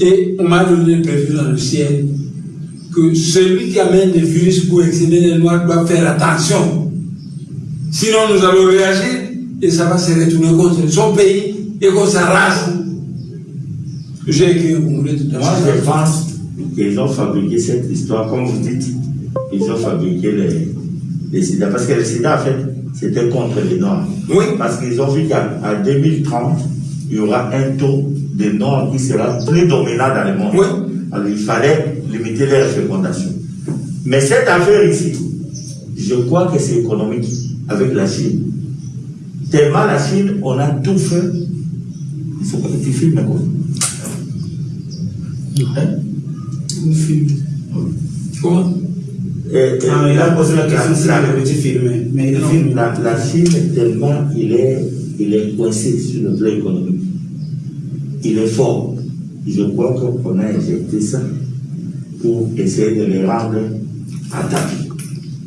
Et on m'a donné prévu dans le ciel que celui qui amène des virus pour exceller les noirs doit faire attention. Sinon, nous allons réagir et ça va se retourner contre son pays et contre sa race. J'ai écrit au Congrès tout à Moi, je pense qu'ils ont fabriqué cette histoire, comme vous dites, ils ont fabriqué les, les sida. Parce que le sida, en fait, c'était contre les Noirs. Oui. Parce qu'ils ont vu qu'à 2030, il y aura un taux de Noirs qui sera plus dominant dans le monde. Oui. Alors, il fallait limiter leur fécondation. Mais cette affaire ici, je crois que c'est économique avec la Chine. Tellement la Chine, on a tout fait. Il faut que tu filmes quoi. Hein? Comment? Et- et Ah, il a posé la question si le petit filmé. Mais il Non, filme. la, la Chine, tellement il est, il est coincé sur le plan économique. Il est fort. Je crois qu'on a injecté ça pour essayer de les rendre tapis.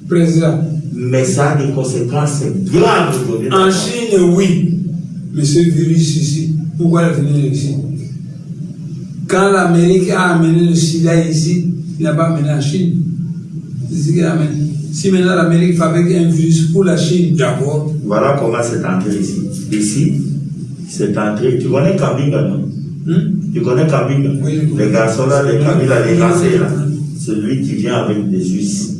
Président, Mais ça a des conséquences graves aujourd'hui. en Chine, oui. Mais ce virus ici, pourquoi il venir ici? Quand l'Amérique a amené le sida ici, il n'a pas amené en Chine. C'est ce qu'il a amené. Si maintenant l'Amérique fabrique un virus pour la Chine, d'abord, Voilà comment c'est entré ici. Ici, c'est entré. Tu connais Kabinga, non? Hein? Tu connais Kabinga Oui, connais. Les garçons là, les Kabila, les Oui, Gansé là. oui. Celui qui vient avec des Suisses.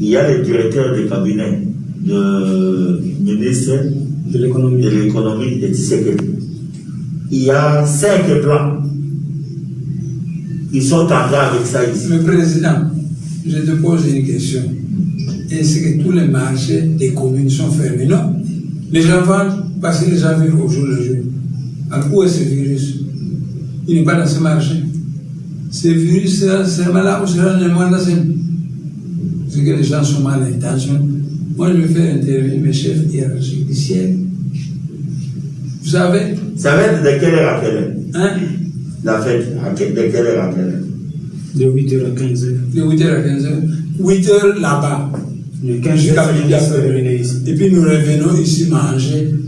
Il y a le directeur de cabinet de ministre De l'économie. de l'économie et du sécurité. Il y a cinq plans. Ils sont en train avec ça ici. Mais président, je te pose une question. Est-ce que tous les marchés des communes sont fermés? Non. Les gens vendent parce que les gens vivent au jour le jour. Alors où est ce virus? Il n'est pas dans ce marché. Ce virus seulement là où sera le moins C'est que les gens sont mal intentionnés. Moi, je vais faire intervenir mes chefs hiérarchiques du ciel. Vous savez, Ça va être de quelle heure à quelle heure? Hein, La fête, de quelle heure à quelle heure? De 8h à 15h. de 8h à 15h, 8h là-bas. Le 15 Jusqu'à juillet, midi c'est après. terminé ici. Et puis nous revenons ici manger.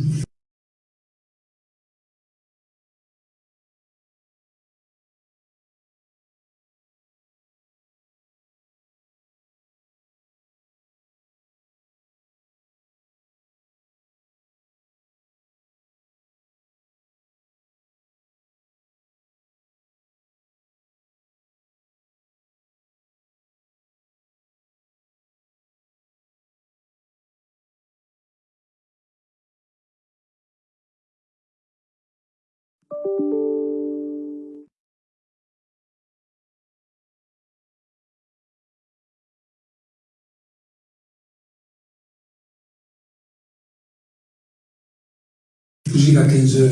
Jusqu'à 15 heures.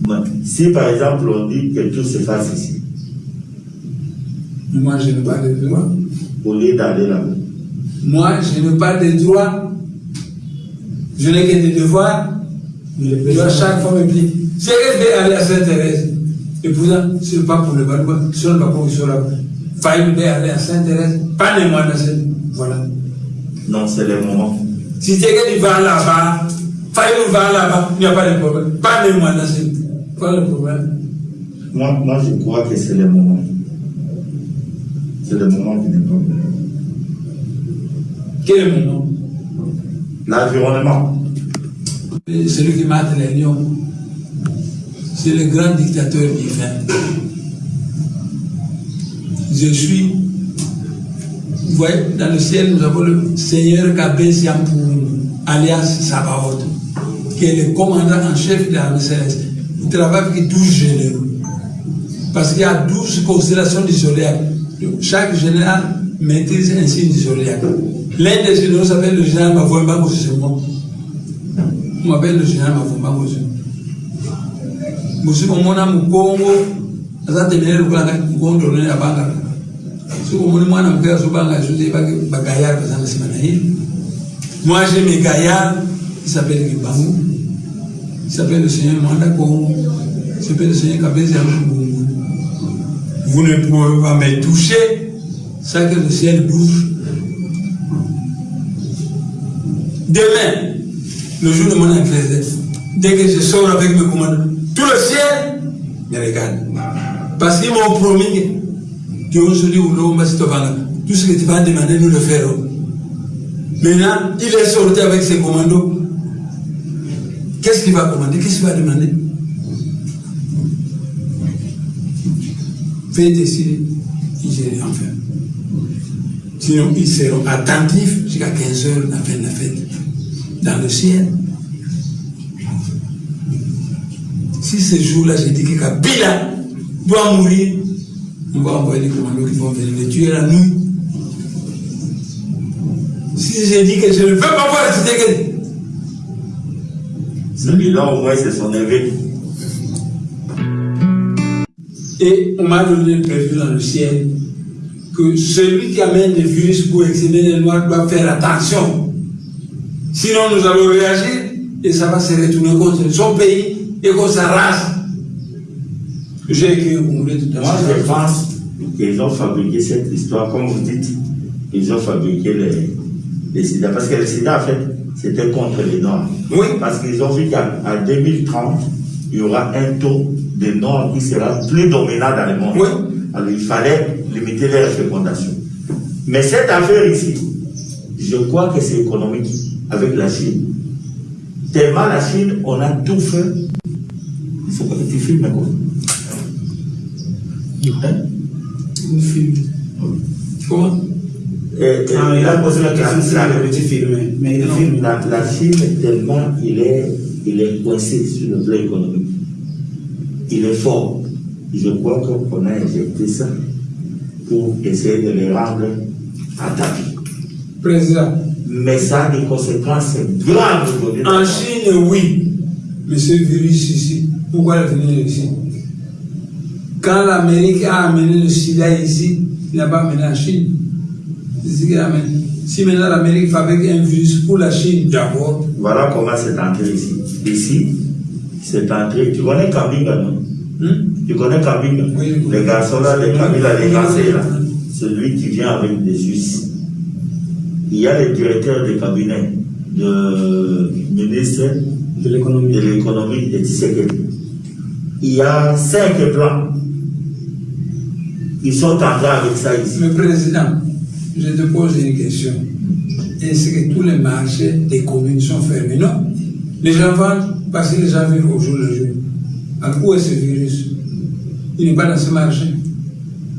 Bon, Si par exemple on dit que tout se fasse ici, Moi, je n'ai pas de droit. au lieu d'aller là-bas, Moi, je n'ai pas de droit. Je n'ai que des devoirs. Le Je dois président, chaque fois me dire. C'est vais aller à Sainte-Thérèse. Et pourtant, ce n'est pas pour le Balboa. Ce n'est pas pour là. Faille vais aller à Sainte-Thérèse. Pas de moi dans cette. Voilà. non, c'est le moment. Si tu vas là-bas, faille va là-bas, il n'y a pas de problème. Pas de moi dans cette. Quoi le problème Moi, moi, je crois que c'est le moment. C'est le moment qui n'est pas bon. Quel est mon nom L'environnement. Celui qui mate les lions, c'est le grand dictateur divin. Je suis, vous voyez, dans le ciel, nous avons le Seigneur Kabé alias Sabaoth, qui est le commandant en chef de l'armée céleste. Il travaille avec 12 généraux. Parce qu'il y a 12 constellations du zodiaque. Chaque général maîtrise un signe du zodiaque. L'un des généraux s'appelle le général Mavoimba Kosisemo. On m'appelle le général Mavoimba Kosisemo. musikomona mukongo azatemere lukulanga kukondolene abanga sikomoni mwana muke azobanga azoze bagayard bazanga nsima na ye. Moi j'ai mes gaillards qui s'appellent Kibangu qui s'appelle le Seigneur Mwanda Kongo. Qui s'appelle le Seigneur Kabezi vous ne pouvez pas me toucher sans que le ciel bouge. Demain le jour de mon anniversaire dès que je sors avec mes commandants tout le ciel ne regarde. Parce qu'ils m'ont promis qu'aujourd'hui, tout ce que tu vas demander, nous le ferons. Maintenant, il est sorti avec ses commandos. Qu'est-ce qu'il va commander? Qu'est-ce qu'il va demander? Faites décider, ils enfin. Sinon, ils seront attentifs jusqu'à 15 heures, la fin de la fête. Dans le ciel. Si ce jour-là, j'ai dit que Kabila doit mourir, on va envoyer des commandos qui vont venir le tuer la nuit. Si j'ai dit que je ne veux pas voir Tshisekedi, Celui-là, au moins, c'est son évêque. Et on m'a donné le prévu dans le ciel que celui qui amène des virus pour exprimer les noirs doit faire attention. Sinon, nous allons réagir et ça va se retourner contre son pays et contre sa race. J'ai écrit au tout à Moi, je l'heure. pense qu'ils ont fabriqué cette histoire, comme vous dites, ils ont fabriqué les, les sida. Parce que le sida, en fait, c'était contre les Noirs. Oui. Parce qu'ils ont vu qu'à à 2030, il y aura un taux de Noirs qui sera plus dominant dans le monde. Oui. Alors, il fallait limiter les fécondations. Mais cette affaire ici, je crois que c'est économique avec la Chine. Tellement la Chine, on a tout fait. Il faut que tu filmes quoi. Hein? Une film. Comment? Et- et Ah, il a posé la question si le petit filmé. Mais il filme. La, la Chine, tellement il est, il est coincé sur le plan économique. Il est fort. Je crois qu'on a injecté ça pour essayer de les rendre à tapis. Président. Mais ça a des conséquences graves aujourd'hui. En Chine, oui. Mais ce virus ici, pourquoi il est venu ici? Quand l'Amérique a amené le sida ici, il n'a pas amené en Chine. C'est ce qu'il a amené. Si maintenant l'Amérique fabrique un virus pour la Chine d'abord, Voilà comment c'est entré ici. Ici, c'est entré. Tu connais Kabinga, non? Hein, Tu connais Kabinga Oui. Les garçons là, les Kabila, les Oui, Gansé là. Celui qui vient avec des Suisses. Il y a le directeur de cabinet de ministre De l'économie. de l'économie de Tshisekedi. Il y a cinq plans. Ils sont en train avec ça ici. le président, je te pose une question. Est-ce que tous les marchés des communes sont fermés? Non. Les gens vendent parce que les gens vivent au jour le jour. Alors où est ce virus? Il n'est pas dans ce marché.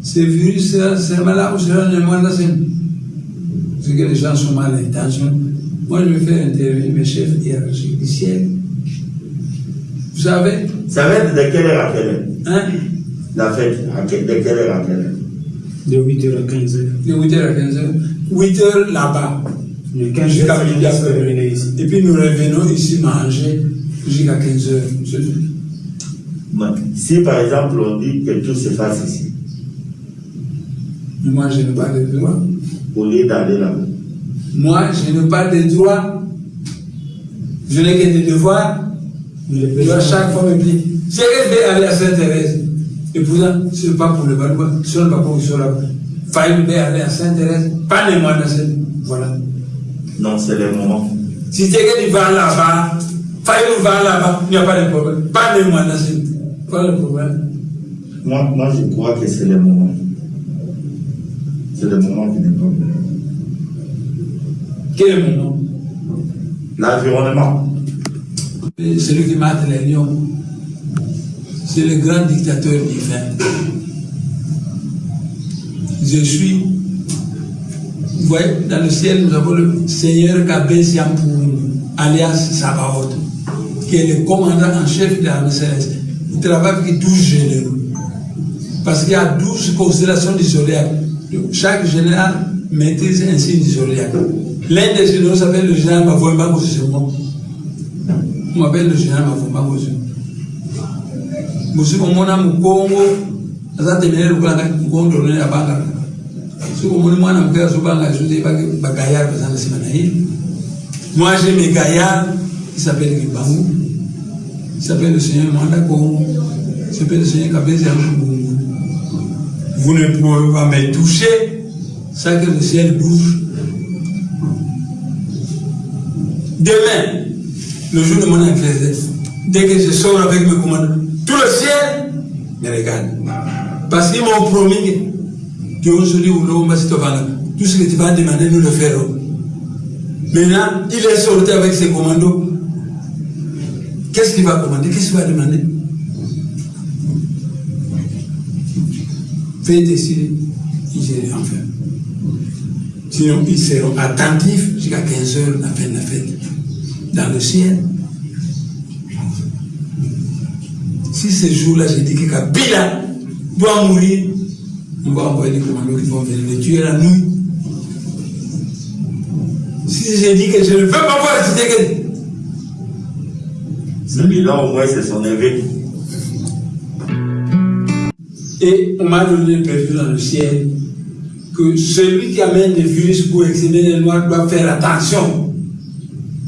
Ce virus, c'est seulement là où sera le moins C'est que les gens sont mal intentionnés. Moi, je vais faire intervenir mes chefs hiérarchiques du ciel. Vous savez, Ça va être de quelle heure à quelle heure? Hein, La fête, à que- de quelle heure à quelle heure? De 8h à 15h. de 8h à 15h. 8h là-bas. Le 15 Jusqu'à midi après. ici. Et puis nous revenons ici manger jusqu'à 15 heures. C'est tout. Mais Si par exemple on dit que tout se fasse ici, Mais Moi, je n'ai pas de droit. au lieu d'aller là-bas, Moi, je n'ai pas de droit. Je n'ai que des devoirs. Mais le Je dois chaque fois me dire, c'est que je vais aller à Sainte-Thérèse. Et pourtant, ce n'est pas pour le Balois, ce n'est pas pour qu'ils sont là. Faille vais aller à Sainte-Thérèse, pas les mois dans cette. Voilà. non, c'est le moment. Si c'est que tu vas là-bas, Faille va là-bas, il n'y a pas de problème. Pas les mois cette. Pas le problème. Moi, moi, je crois que c'est le moment. C'est le moment qui pas bon. Quel est mon nom? L'environnement. Celui qui mate les lions, c'est le grand dictateur divin. Je suis, vous voyez, dans le ciel, nous avons le Seigneur Kabé alias Sabaoth, qui est le commandant en chef de l'armée céleste. Il travaille avec 12 généraux. Parce qu'il y a 12 constellations du zodiaque. Chaque général maîtrise un signe du. L'un des généraux s'appelle le général Mavoemba Kosisemo. On m'appelle le général Mavumba Ngozi. Musi omona mukongo azatemere lukulanga nkondo ne abanga. Si omoni mwana muke azobanga azote ye. Moi j'ai mes gaillards qui s'appellent Kibangu. Il s'appelle le Seigneur Mwanda Kongo. Il s'appelle le Seigneur Kabezi. Vous ne pouvez pas me toucher sans que le ciel bouge. Demain, le jour de mon anniversaire, dès que je sors avec mes commandants, tout le ciel Mais regarde. Parce qu'ils m'ont promis qu'aujourd'hui, tout ce que tu vas demander, nous le ferons. Maintenant, il est sorti avec ses commandos. Qu'est-ce qu'il va commander? Qu'est-ce qu'il va demander? Faites décider, ils en faire. Sinon, ils seront attentifs jusqu'à 15 heures, la fin de la fête, dans le ciel. Si ce jour-là, j'ai dit que Kabila doit mourir, on va envoyer des commandos qui vont venir le tuer la nuit. Si j'ai dit que je ne veux pas voir Tshisekedi, Celui-là, au moins, c'est son évêque. Et on m'a donné prévu dans le ciel que celui qui amène des virus pour exhumer les noirs doit faire attention.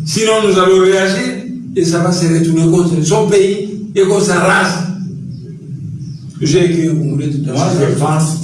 Sinon, nous allons réagir et ça va se retourner contre son pays et contre sa race. J'ai écrit au Congolais tout à Moi, l'heure. je pense